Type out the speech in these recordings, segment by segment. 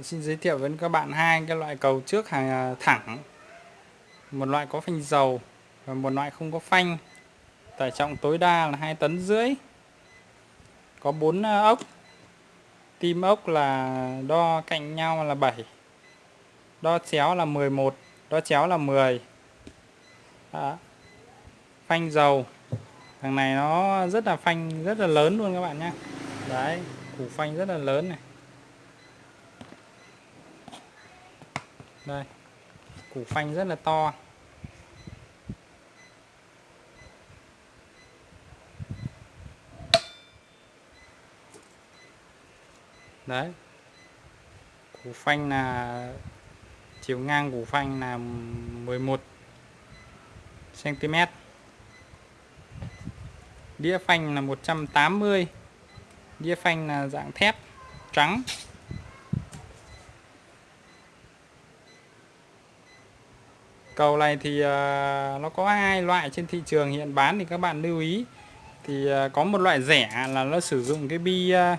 xin giới thiệu với các bạn hai cái loại cầu trước hàng à, thẳng. Một loại có phanh dầu và một loại không có phanh. Tải trọng tối đa là 2 tấn rưỡi. Có 4 à, ốc. Tim ốc là đo cạnh nhau là 7 đo chéo là 11 đo chéo là 10 Đó. phanh dầu. Thằng này nó rất là phanh, rất là lớn luôn các bạn nhé đấy, củ phanh rất là lớn này. Đây. Củ phanh rất là to. Đấy. Củ phanh là, chiều ngang củ phanh là 11 cm đĩa phanh là 180 đĩa phanh là dạng thép trắng. Cầu này thì uh, nó có hai loại trên thị trường hiện bán thì các bạn lưu ý. Thì uh, có một loại rẻ là nó sử dụng cái bi uh,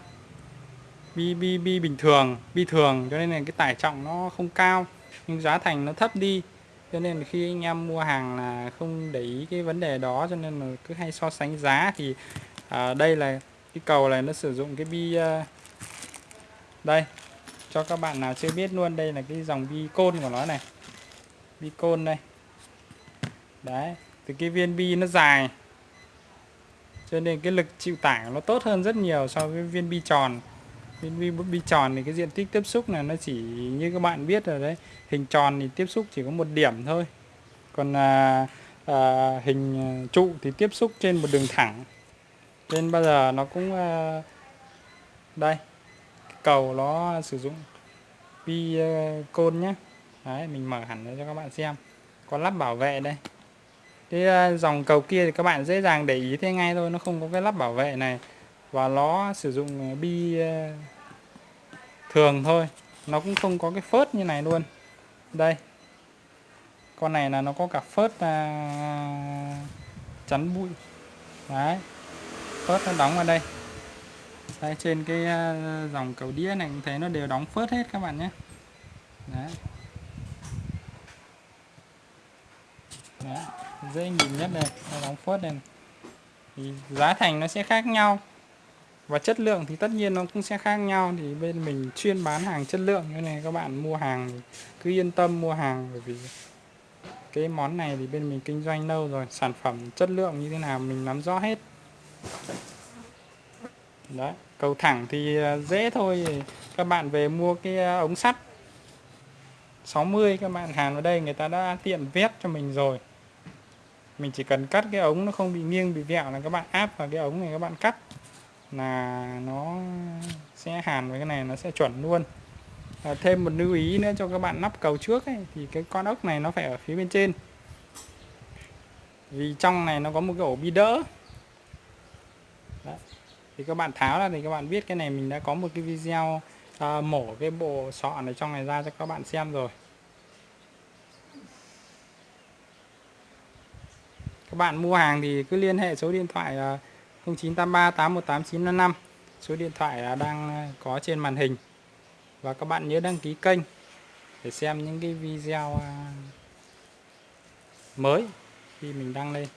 bi bi bi bình thường bi thường cho nên là cái tải trọng nó không cao nhưng giá thành nó thấp đi. Cho nên khi anh em mua hàng là không để ý cái vấn đề đó cho nên là cứ hay so sánh giá. Thì à, đây là cái cầu này nó sử dụng cái bi uh, đây cho các bạn nào chưa biết luôn đây là cái dòng bi côn của nó này bi côn đây. Đấy thì cái viên bi nó dài. Cho nên cái lực chịu tải nó tốt hơn rất nhiều so với viên bi tròn. Viên bi, bi tròn thì cái diện tích tiếp xúc này nó chỉ như các bạn biết rồi đấy. Hình tròn thì tiếp xúc chỉ có một điểm thôi. Còn à, à, hình trụ thì tiếp xúc trên một đường thẳng. Nên bao giờ nó cũng à, đây cầu nó sử dụng bi à, côn nhé đấy mình mở hẳn ra cho các bạn xem. Có lắp bảo vệ đây. Cái à, dòng cầu kia thì các bạn dễ dàng để ý thế ngay thôi nó không có cái lắp bảo vệ này. Và nó sử dụng à, bi à, thường thôi. Nó cũng không có cái phớt như này luôn. Đây. Con này là nó có cả phớt à, chắn bụi. Đấy. Phớt nó đóng vào đây. Đây trên cái dòng cầu đĩa này cũng thấy nó đều đóng phớt hết các bạn nhé. Đấy. Đấy, dễ nhìn nhất đây nó đóng phớt này thì giá thành nó sẽ khác nhau và chất lượng thì tất nhiên nó cũng sẽ khác nhau. Thì bên mình chuyên bán hàng chất lượng như này các bạn mua hàng cứ yên tâm mua hàng bởi vì cái món này thì bên mình kinh doanh lâu rồi sản phẩm chất lượng như thế nào mình nắm rõ hết. Đấy cầu thẳng thì à, dễ thôi. Các bạn về mua cái à, ống sắt 60 các bạn hàn vào đây người ta đã tiện vét cho mình rồi mình chỉ cần cắt cái ống nó không bị nghiêng bị vẹo là các bạn áp vào cái ống này các bạn cắt là nó sẽ hàn với cái này nó sẽ chuẩn luôn. À, thêm một lưu ý nữa cho các bạn nắp cầu trước ấy, thì cái con ốc này nó phải ở phía bên trên. Vì trong này nó có một cái ổ bi đỡ. Đấy. thì các bạn tháo ra thì các bạn biết cái này mình đã có một cái video à, mổ cái bộ sọ này trong này ra cho các bạn xem rồi. Các bạn mua hàng thì cứ liên hệ số điện thoại à, 0983 818955 số điện thoại à, đang à, có trên màn hình. Và các bạn nhớ đăng ký kênh để xem những cái video mới khi mình đăng lên.